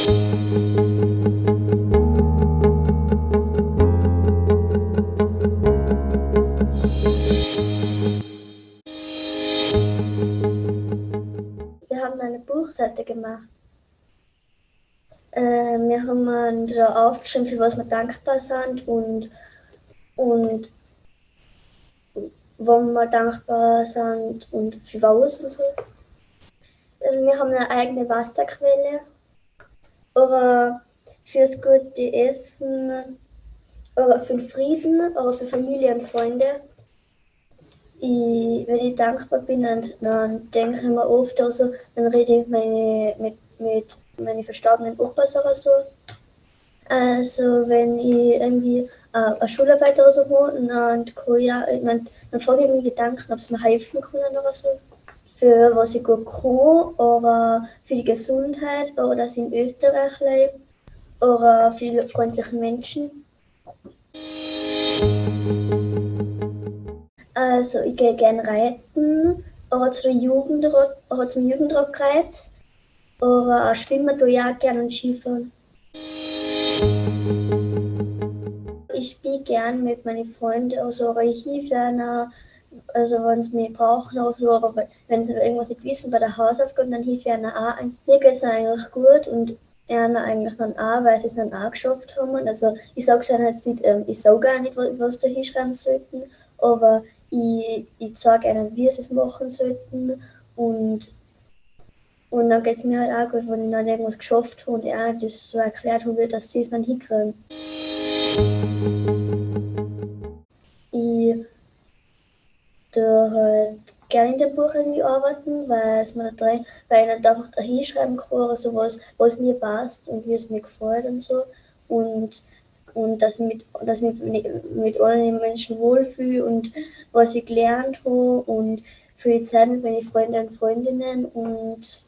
Wir haben eine Buchseite gemacht. Äh, wir haben da aufgeschrieben, für was wir dankbar sind und, und wo wir dankbar sind und für was und so. Also wir haben eine eigene Wasserquelle oder fürs gute Essen oder für den Frieden oder für Familie und Freunde. Ich, wenn ich dankbar bin, dann, dann denke ich mir oft also, dann rede ich meine, mit, mit meinen verstorbenen Opas oder so. Also wenn ich irgendwie äh, eine Schularbeit oder so habe, dann, ja, dann, frage ich mich Gedanken, ob es mir helfen können oder so. Für was ich gut kann, oder für die Gesundheit, oder dass ich in Österreich lebe, oder für die freundlichen Menschen. Also ich gehe gerne reiten, oder zu der Jugend, oder zum Jugendrockreiz, oder schwimmen tue ich auch gerne und Skifahren. Ich spiele gern mit meinen Freunden, also ich helfe also wenn sie mich brauchen oder so, aber wenn sie irgendwas nicht wissen bei der Hausaufgabe, dann hilft ich ihnen auch eins. Mir geht es eigentlich gut und ihnen eigentlich dann auch, weil sie es dann auch geschafft haben. Also ich sage es ihnen jetzt nicht, ähm, ich sage gar nicht, was da hinschreiben sollten, aber ich, ich zeige ihnen, wie sie es machen sollten und und dann geht es mir halt auch gut, wenn ich dann irgendwas geschafft habe und er das so erklärt habe, dass sie es dann hinkriegen. Gerne in dem Buch arbeiten, weil es mir da weil ich nicht einfach da hinschreiben kann oder sowas, was mir passt und wie es mir gefällt und so. Und, und dass ich mit, dass ich mit, mit allen Menschen wohlfühle und was ich gelernt habe und für die Zeit mit meinen Freunden und Freundinnen und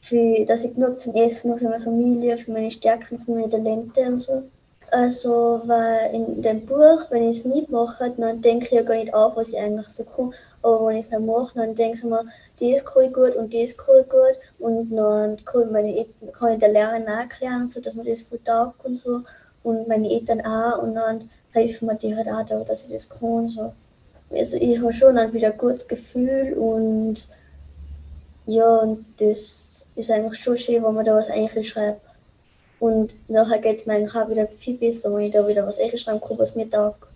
für, dass ich genug zum Essen habe für meine Familie, für meine Stärken, für meine Talente und so. Also, weil in dem Buch, wenn ich es nicht mache, dann denke ich ja gar nicht auf, was ich eigentlich so kann. Aber wenn ich es dann mache, dann denke ich mir, das kann ich gut und das kann ich gut. Und dann kann meine, kann ich der Lehrerin auch erklären, so, dass man das gut taugt und so. Und meine Eltern auch. Und dann helfen mir die halt auch da, dass ich das kann. So. Also, ich habe schon dann wieder ein gutes Gefühl und ja, und das ist eigentlich schon schön, wenn man da was eigentlich schreibt. Und nachher geht es mir eigentlich auch wieder viel besser, wenn ich da wieder was einschreiben kann, was mir taugt.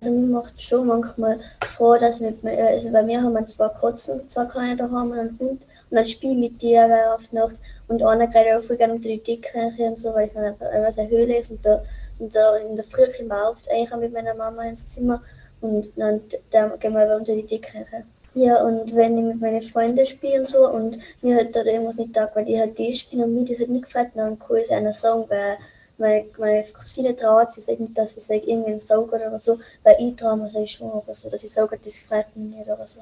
Also mir macht schon manchmal vor, dass mit mir, also bei mir haben wir zwei Katzen, zwei kleine da haben wir einen Hund und dann spiele ich mit dir auf Nacht und einer geht auch voll gerne unter die Decke und so, weil es dann einfach eine Höhle ist und da, und da in der Früh kommen wir oft eigentlich mit meiner Mama ins Zimmer und dann, dann gehen wir unter die Decke. Ja, und wenn ich mit meinen Freunden spiele und so und mir halt da irgendwas nicht taugt, weil ich halt die spiele und mir das halt nicht gefällt, dann kann ich es einer sagen, weil meine, meine Cousine traut sich nicht, dass ich sage, irgendeinen Sauger oder so, weil ich traue mir schon oder so, dass ich sage, das gefällt mir nicht oder so.